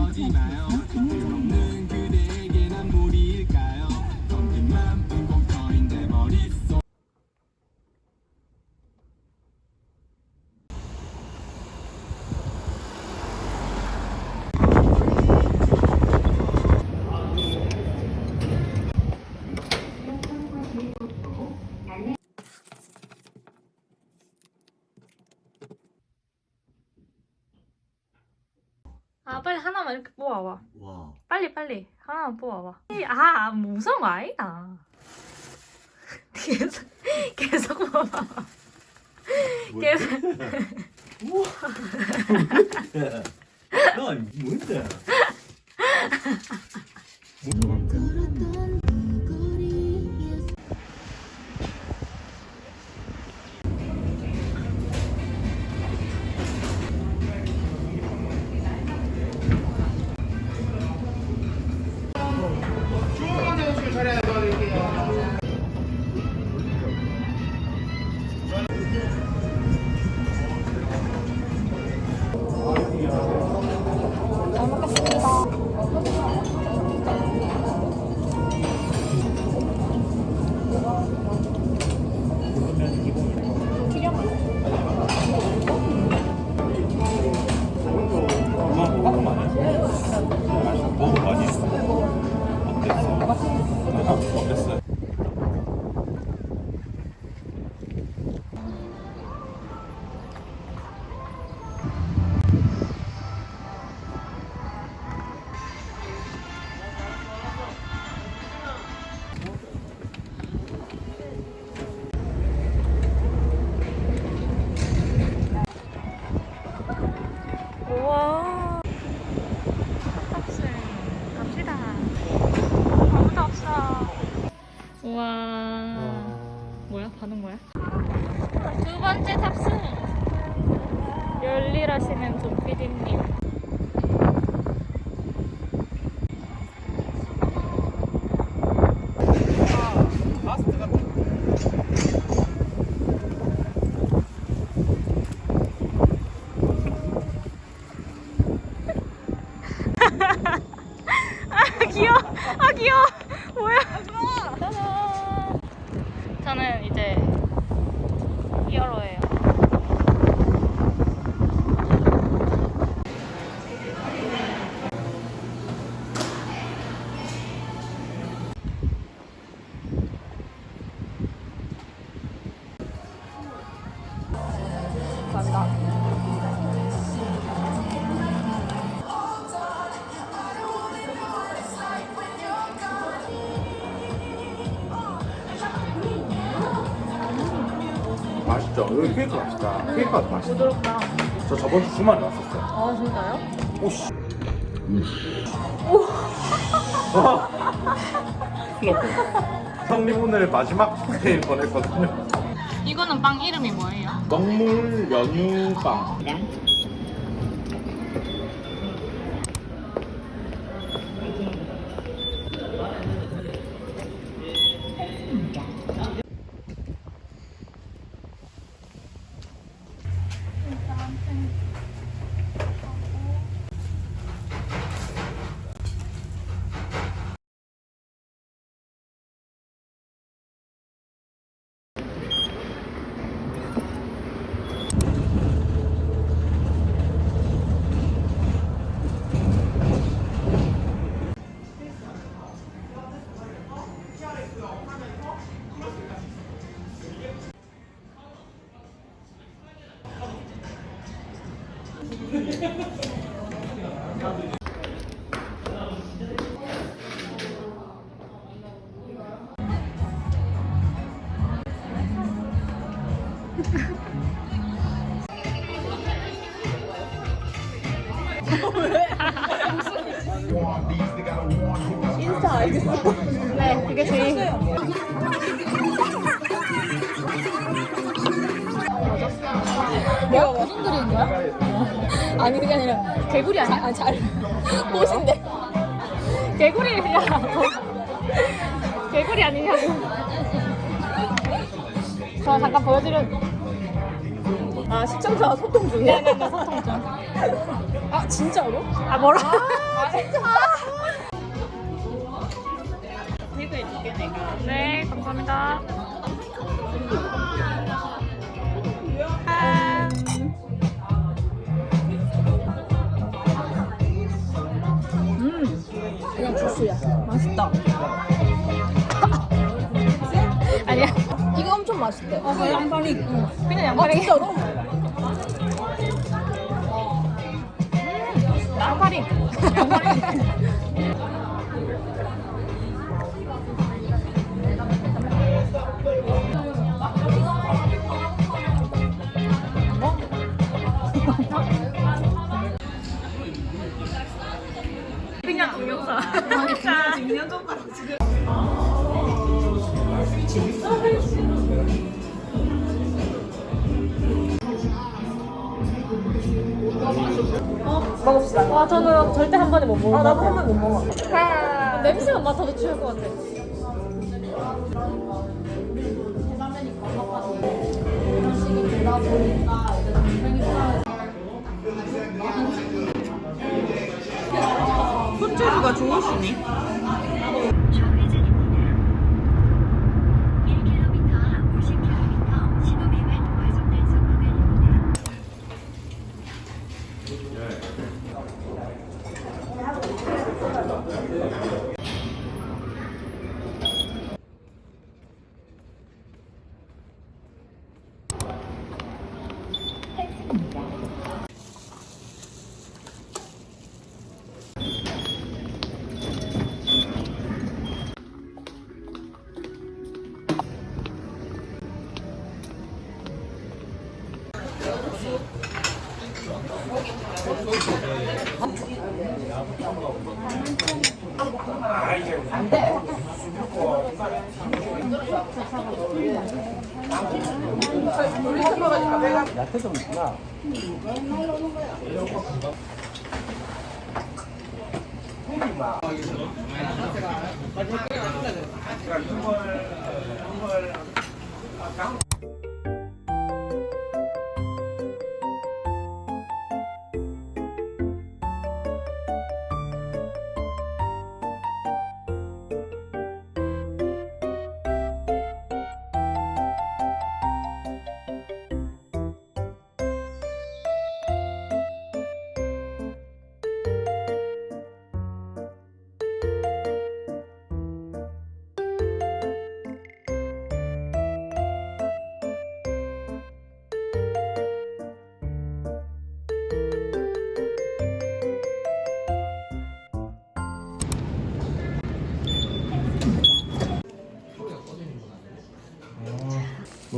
그러지 마요. 없는 그대에게 난 무리일까요? 텅빈 맘은 공터인데 머릿속 아 빨리 하 나만 이렇게 뽑아봐. 와. 빨리 빨리. 하나만 뽑아봐. 아 무서운 거 아니다 계속 계속 뽑아봐. 계속. 우와. 야, 뭔데? 엄마 맛있죠? 여기 케이크 맛있다. 케이크가 맛있다. 부드럽다 저 저번 주 주말에 왔었어요. 아 진짜요? 오씨. 와. 큰일 났다. 형님 오늘 마지막 메일 보냈거든요. 이거는 빵 이름이 뭐예요? 먹물 연유빵. 개구리 아니야? 아, 잘 꽃인데 개구리야 개구리 아니냐고 저 잠깐 보여드려 아 시청자와 소통 중이야? 네네네 소통 중 아 진짜로? 아 뭐라? 아 진짜? 네 감사합니다. 주스야 맛있다 아니야. 이거 엄청 맛있대 아 그냥 양파리 응. 그냥 아 양파리. 진짜로? 양파리. 그냥 동영상. 진짜. 먹읍시다 와 저는 절대 한 번에 못 먹어. 아 나도 한번못 먹어 냄새만 맡아도 취할 것 같아. 손재주가 좋으시네. 좌회전입니 다. Hadi bakalım.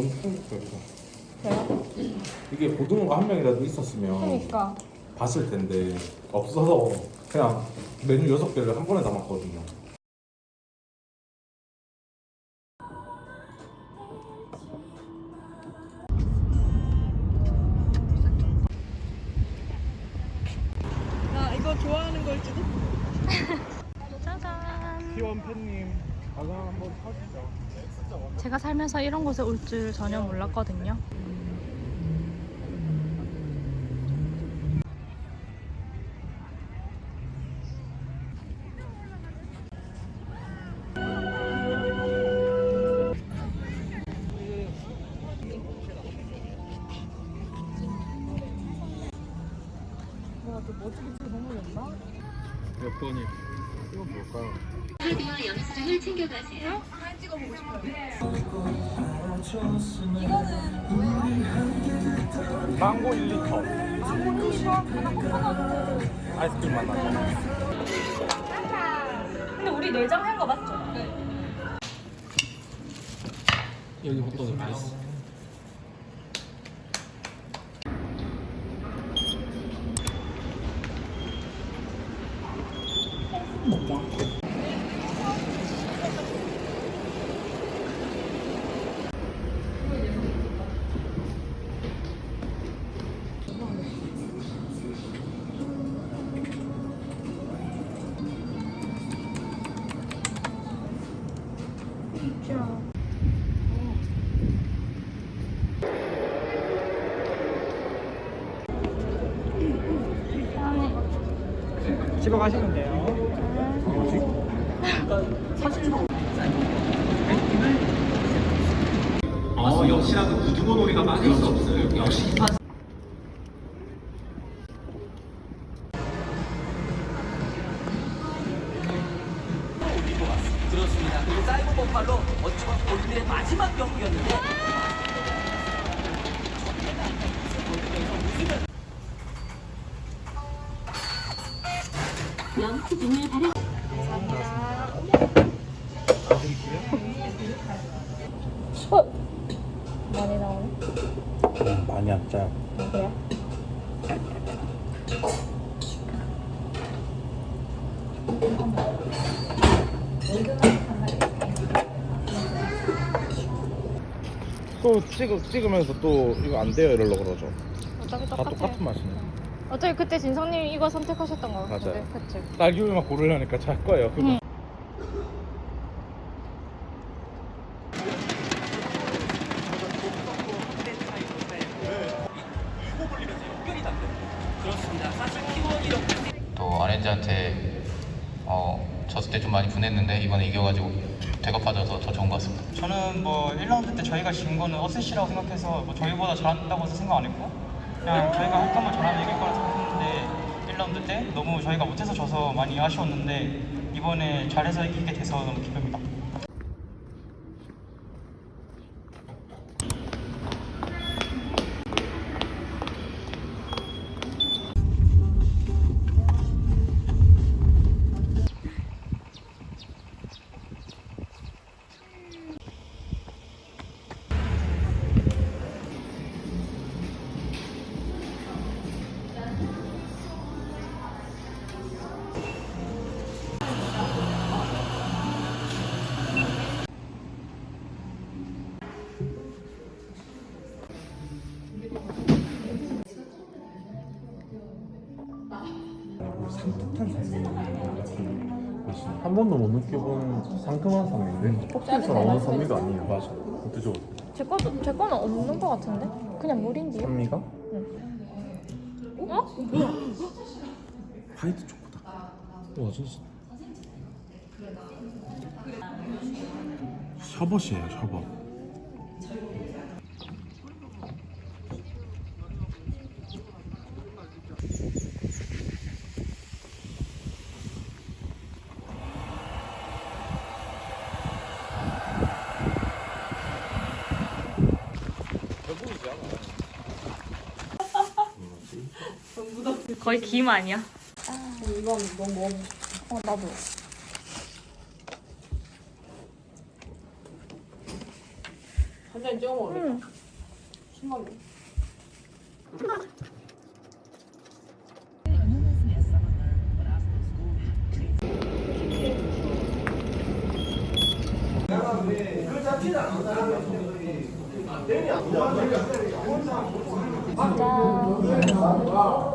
너무 충격적이다. 이게 고등어가 한 명이라도 있었으면 그러니까 봤을 텐데 없어서 그냥 메뉴 여섯 개를 한 번에 담았거든요. 나 이거 좋아하는 걸지도? 짜잔. T1 팬님 가방 한번 사주죠. 제가 살면서 이런 곳에 올 줄 전혀 몰랐거든요. 망고 1리터. 아이스크림 맛 나죠? 근데 우리 내장 한 거 맞죠? 여기 호떡이 맛있어. 진짜. 집어 가시면 돼요. 어, 역시나 그 구두고 놀이가 빠질 수 없어요. 역시 힙한 많이 나오네. 음, 많이 안 짜요. 그래? 또 찍, 찍으면서 또 이거 안 돼요 이러려고 그러죠. 어차피 다 똑같아. 똑같은 맛이네. 어차피 그때 진성님이 이거 선택하셨던 거 같은데. 맞아요. 그치? 딸기우유만 고르려니까 잘 거예요. 그거. 응. 또 RNG한테 어, 졌을 때 좀 많이 분했는데 이번에 이겨가지고 되갚아져서 더 좋은 것 같습니다. 저는 뭐 1라운드 때 저희가 진 거는 어쌔시라고 생각해서 뭐 저희보다 잘한다고 해서 생각 안 했고 그냥 저희가 한 칸만 잘하면 이길 거라 생각했는데 1라운드 때 너무 저희가 못해서 져서 많이 아쉬웠는데 이번에 잘해서 이기게 돼서 너무 기쁩니다. 못 느껴본 상큼한 산미인데 커피에서 나오는 산미가 아니에요. 맞아. 드셔. 제 거도 제 거는 없는 거 같은데? 그냥 물인데요? 산미가? 어? 화이트 초코다. 와 진짜. 셔벗이에요 셔벗. 거의 김 아니야? 어 나도. 한잔 찍어 먹을래? 응. 신나네. 어? 코코모. 인정합니다.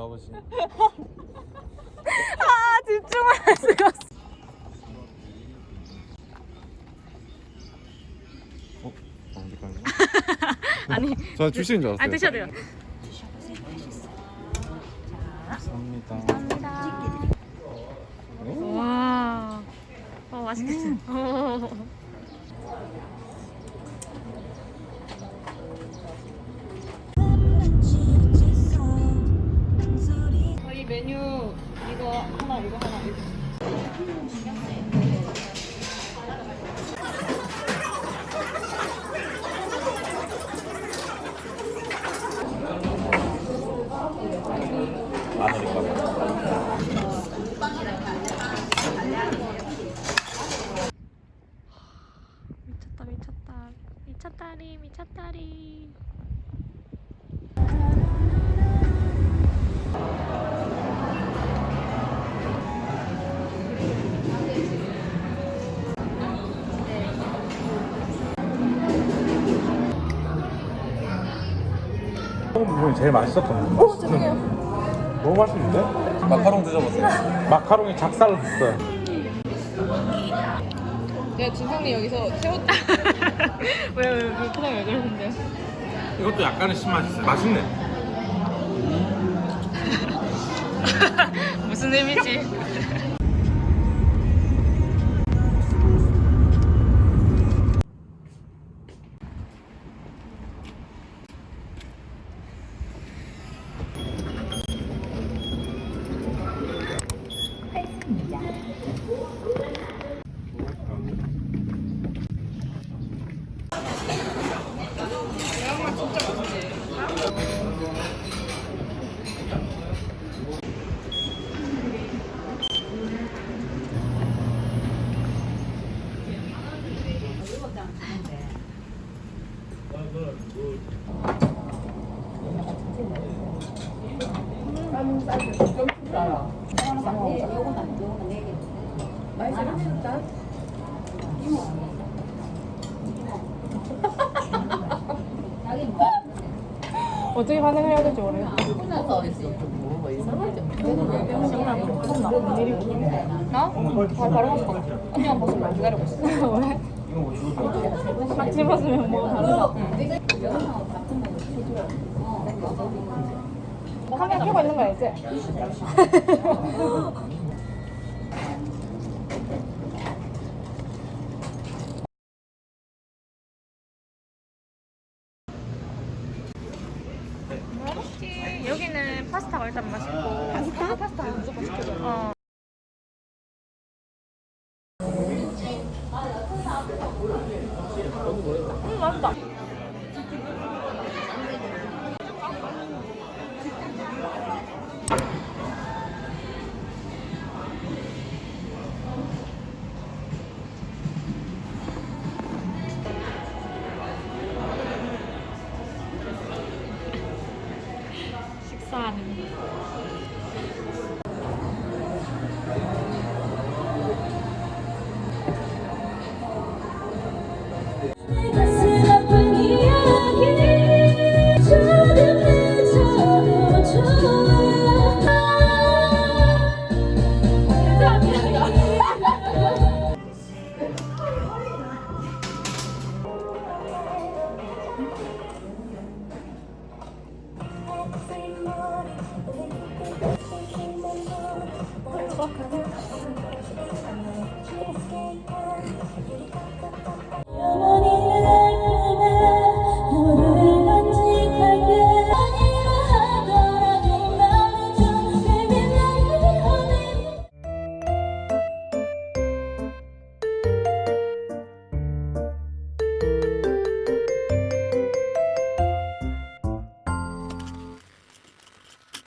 하나님 아버지 아 집중할 수가 없어 아니 저 주시는 줄 아, 알았어요. 아니 드셔도 돼요. 감사합니다. 감사합니다. 와. 어, 맛있겠다. 음. 봐. 미쳤다 미쳤다 미쳤다리 미쳤다리. 처음 부분이 제일 맛있었던 거. 어, 죄송해요. 너무 맛있는데? 마카롱 드셔보세요. 마카롱이 작살났어요. 내가 진성이 여기서 새우 왜왜 그 표정 왜 그러는데요? 이것도 약간의 신맛이 있어요. 맛있네. 무슨 의미지? 어떻게 반응을 해야 될지 모르겠어. 나? 바로 바로 갔어. 언니가 벗으면 기다리고 있어. 왜? 같이 벗으면 뭐 다르다. 카메라 켜고 있는 거 알지? 여기는 파스타가 일단 맛있고. 파스타? 파스타 무조건 시켜줘. 어. 음 맛있다. 식